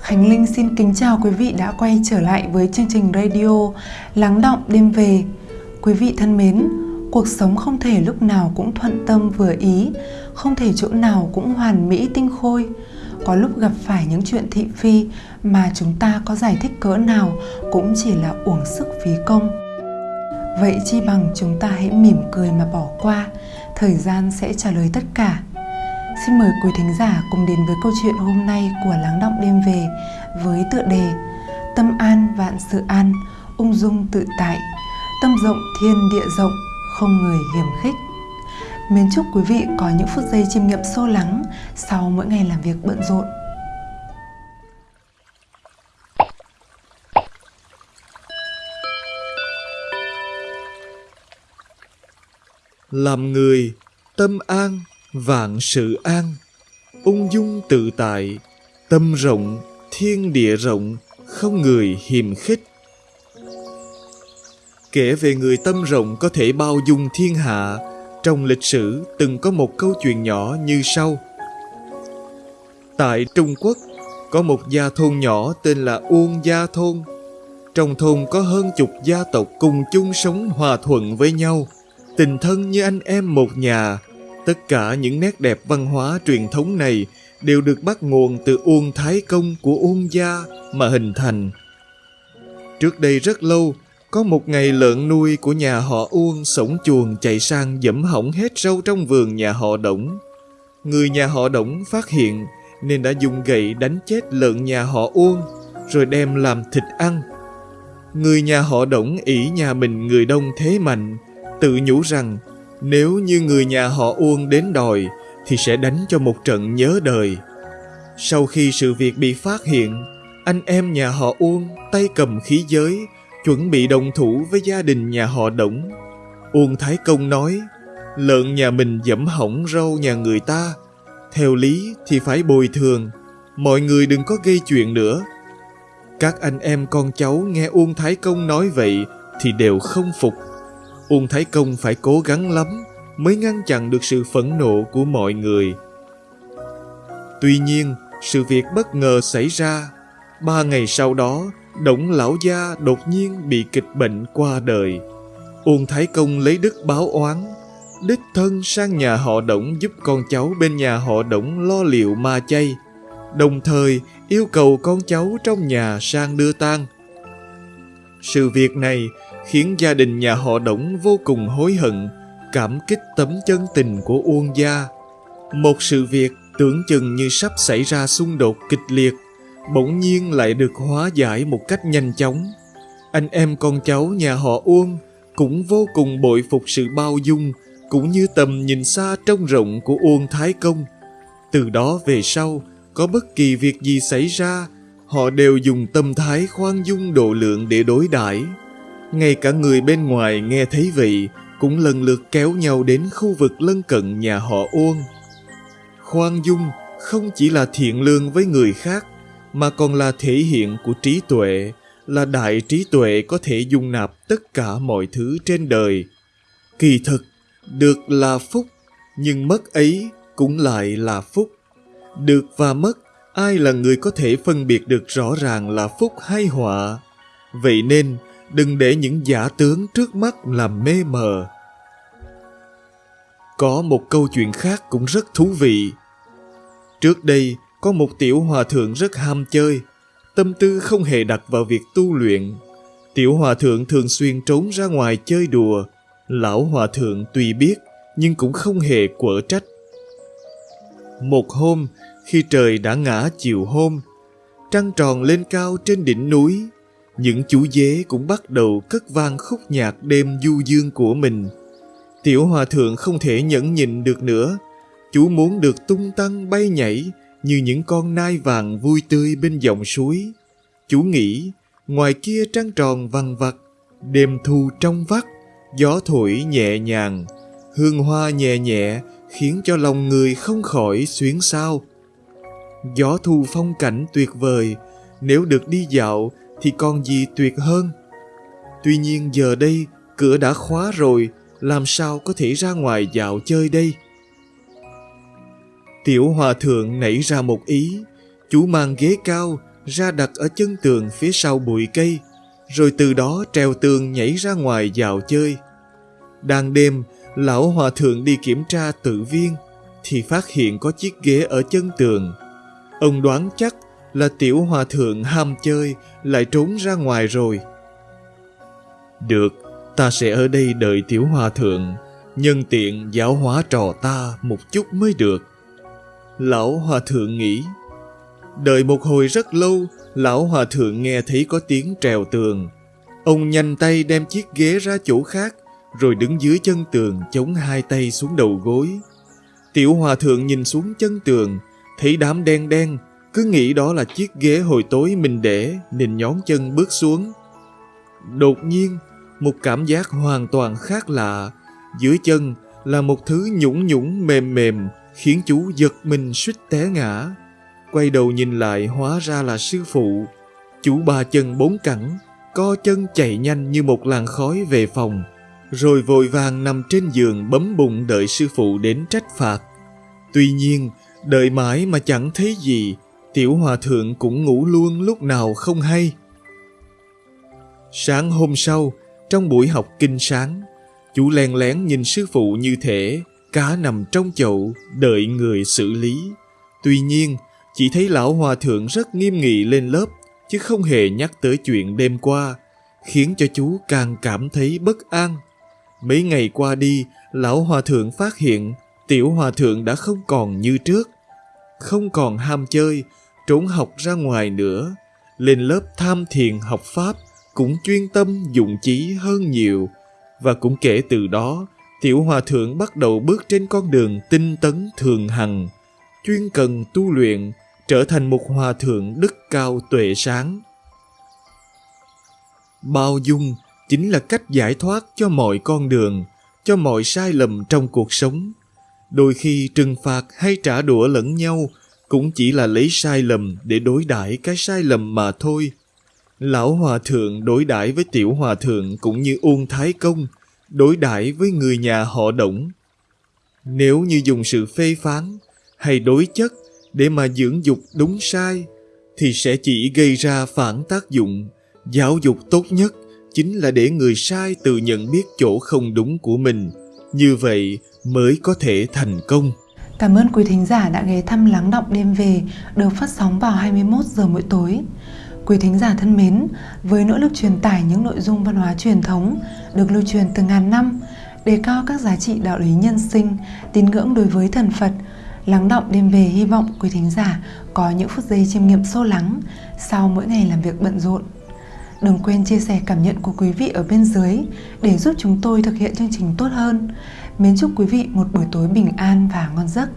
Khánh Linh xin kính chào quý vị đã quay trở lại với chương trình radio Lắng động đêm về. Quý vị thân mến, cuộc sống không thể lúc nào cũng thuận tâm vừa ý, không thể chỗ nào cũng hoàn mỹ tinh khôi. Có lúc gặp phải những chuyện thị phi mà chúng ta có giải thích cỡ nào cũng chỉ là uổng sức phí công. Vậy chi bằng chúng ta hãy mỉm cười mà bỏ qua, thời gian sẽ trả lời tất cả. Xin mời quý thính giả cùng đến với câu chuyện hôm nay của Lắng Động Đêm Về với tựa đề Tâm an vạn sự an, ung dung tự tại, tâm rộng thiên địa rộng, không người hiểm khích. Mến chúc quý vị có những phút giây chiêm nghiệm sâu lắng sau mỗi ngày làm việc bận rộn. Làm người, tâm an, vạn sự an, ung dung tự tại, tâm rộng, thiên địa rộng, không người hiềm khích. Kể về người tâm rộng có thể bao dung thiên hạ, trong lịch sử từng có một câu chuyện nhỏ như sau. Tại Trung Quốc, có một gia thôn nhỏ tên là Uông Gia Thôn. Trong thôn có hơn chục gia tộc cùng chung sống hòa thuận với nhau, tình thân như anh em một nhà. Tất cả những nét đẹp văn hóa truyền thống này đều được bắt nguồn từ Uông Thái Công của Uông Gia mà hình thành. Trước đây rất lâu, có một ngày lợn nuôi của nhà họ Uông sống chuồng chạy sang dẫm hỏng hết rau trong vườn nhà họ Đổng. Người nhà họ Đổng phát hiện nên đã dùng gậy đánh chết lợn nhà họ Uông rồi đem làm thịt ăn. Người nhà họ Đổng ỷ nhà mình người đông thế mạnh, tự nhủ rằng nếu như người nhà họ Uông đến đòi thì sẽ đánh cho một trận nhớ đời. Sau khi sự việc bị phát hiện, anh em nhà họ Uông tay cầm khí giới chuẩn bị đồng thủ với gia đình nhà họ Đổng. Uông Thái Công nói, lợn nhà mình dẫm hỏng râu nhà người ta, theo lý thì phải bồi thường, mọi người đừng có gây chuyện nữa. Các anh em con cháu nghe Uông Thái Công nói vậy thì đều không phục. Uông Thái Công phải cố gắng lắm mới ngăn chặn được sự phẫn nộ của mọi người. Tuy nhiên, sự việc bất ngờ xảy ra. Ba ngày sau đó, Đổng lão gia đột nhiên bị kịch bệnh qua đời. Uông Thái Công lấy đức báo oán, đích thân sang nhà họ Đổng giúp con cháu bên nhà họ Đổng lo liệu ma chay, đồng thời yêu cầu con cháu trong nhà sang đưa tang. Sự việc này khiến gia đình nhà họ Đổng vô cùng hối hận, cảm kích tấm chân tình của Uông gia. Một sự việc tưởng chừng như sắp xảy ra xung đột kịch liệt bỗng nhiên lại được hóa giải một cách nhanh chóng. Anh em con cháu nhà họ Uông cũng vô cùng bội phục sự bao dung cũng như tầm nhìn xa trông rộng của Uông Thái Công. Từ đó về sau, có bất kỳ việc gì xảy ra, họ đều dùng tâm thái khoan dung độ lượng để đối đãi. Ngay cả người bên ngoài nghe thấy vậy cũng lần lượt kéo nhau đến khu vực lân cận nhà họ Uông. Khoan dung không chỉ là thiện lương với người khác mà còn là thể hiện của trí tuệ, là đại trí tuệ có thể dung nạp tất cả mọi thứ trên đời. Kỳ thực, được là phúc, nhưng mất ấy cũng lại là phúc. Được và mất, ai là người có thể phân biệt được rõ ràng là phúc hay họa. Vậy nên, đừng để những giả tướng trước mắt làm mê mờ. Có một câu chuyện khác cũng rất thú vị. Trước đây, có một tiểu hòa thượng rất ham chơi, tâm tư không hề đặt vào việc tu luyện. Tiểu hòa thượng thường xuyên trốn ra ngoài chơi đùa. Lão hòa thượng tuy biết, nhưng cũng không hề quở trách. Một hôm, khi trời đã ngã chiều hôm, trăng tròn lên cao trên đỉnh núi, những chú dế cũng bắt đầu cất vang khúc nhạc đêm du dương của mình. Tiểu hòa thượng không thể nhẫn nhịn được nữa, chú muốn được tung tăng bay nhảy, như những con nai vàng vui tươi bên dòng suối. Chú nghĩ, ngoài kia trăng tròn vằn vặt, đêm thu trong vắt, gió thổi nhẹ nhàng, hương hoa nhẹ nhẹ khiến cho lòng người không khỏi xuyến sao. Gió thu phong cảnh tuyệt vời, nếu được đi dạo thì còn gì tuyệt hơn. Tuy nhiên giờ đây cửa đã khóa rồi, làm sao có thể ra ngoài dạo chơi đây? Tiểu hòa thượng nảy ra một ý, chú mang ghế cao, ra đặt ở chân tường phía sau bụi cây, rồi từ đó treo tường nhảy ra ngoài dạo chơi. Đang đêm, lão hòa thượng đi kiểm tra tự viên, thì phát hiện có chiếc ghế ở chân tường. Ông đoán chắc là tiểu hòa thượng ham chơi lại trốn ra ngoài rồi. Được, ta sẽ ở đây đợi tiểu hòa thượng, nhân tiện giáo hóa trò ta một chút mới được. Lão hòa thượng nghĩ. Đợi một hồi rất lâu, lão hòa thượng nghe thấy có tiếng trèo tường. Ông nhanh tay đem chiếc ghế ra chỗ khác, rồi đứng dưới chân tường chống hai tay xuống đầu gối. Tiểu hòa thượng nhìn xuống chân tường, thấy đám đen đen, cứ nghĩ đó là chiếc ghế hồi tối mình để nên nhón chân bước xuống. Đột nhiên, một cảm giác hoàn toàn khác lạ. Dưới chân là một thứ nhũng nhũng mềm mềm khiến chú giật mình suýt té ngã. Quay đầu nhìn lại hóa ra là sư phụ. Chú ba chân bốn cẳng, co chân chạy nhanh như một làn khói về phòng, rồi vội vàng nằm trên giường bấm bụng đợi sư phụ đến trách phạt. Tuy nhiên, đợi mãi mà chẳng thấy gì, tiểu hòa thượng cũng ngủ luôn lúc nào không hay. Sáng hôm sau, trong buổi học kinh sáng, chú len lén nhìn sư phụ như thể cá nằm trong chậu đợi người xử lý. Tuy nhiên, chỉ thấy lão hòa thượng rất nghiêm nghị lên lớp, chứ không hề nhắc tới chuyện đêm qua, khiến cho chú càng cảm thấy bất an. Mấy ngày qua đi, lão hòa thượng phát hiện tiểu hòa thượng đã không còn như trước. Không còn ham chơi, trốn học ra ngoài nữa. Lên lớp tham thiền học Pháp, cũng chuyên tâm dụng chí hơn nhiều. Và cũng kể từ đó, tiểu hòa thượng bắt đầu bước trên con đường tinh tấn thường hằng, chuyên cần tu luyện, trở thành một hòa thượng đức cao tuệ sáng. Bao dung chính là cách giải thoát cho mọi con đường, cho mọi sai lầm trong cuộc sống. Đôi khi trừng phạt hay trả đũa lẫn nhau cũng chỉ là lấy sai lầm để đối đãi cái sai lầm mà thôi. Lão hòa thượng đối đãi với tiểu hòa thượng cũng như Uông Thái Công, đối đãi với người nhà họ Đổng. Nếu như dùng sự phê phán hay đối chất để mà dưỡng dục đúng sai, thì sẽ chỉ gây ra phản tác dụng. Giáo dục tốt nhất chính là để người sai tự nhận biết chỗ không đúng của mình. Như vậy mới có thể thành công. Cảm ơn quý thính giả đã ghé thăm Lắng Động Đêm Về được phát sóng vào 21 giờ mỗi tối. Quý thính giả thân mến, với nỗ lực truyền tải những nội dung văn hóa truyền thống được lưu truyền từ ngàn năm, đề cao các giá trị đạo lý nhân sinh, tín ngưỡng đối với thần Phật, lắng động đêm về hy vọng quý thính giả có những phút giây chiêm nghiệm sâu lắng sau mỗi ngày làm việc bận rộn. Đừng quên chia sẻ cảm nhận của quý vị ở bên dưới để giúp chúng tôi thực hiện chương trình tốt hơn. Mến chúc quý vị một buổi tối bình an và ngon giấc.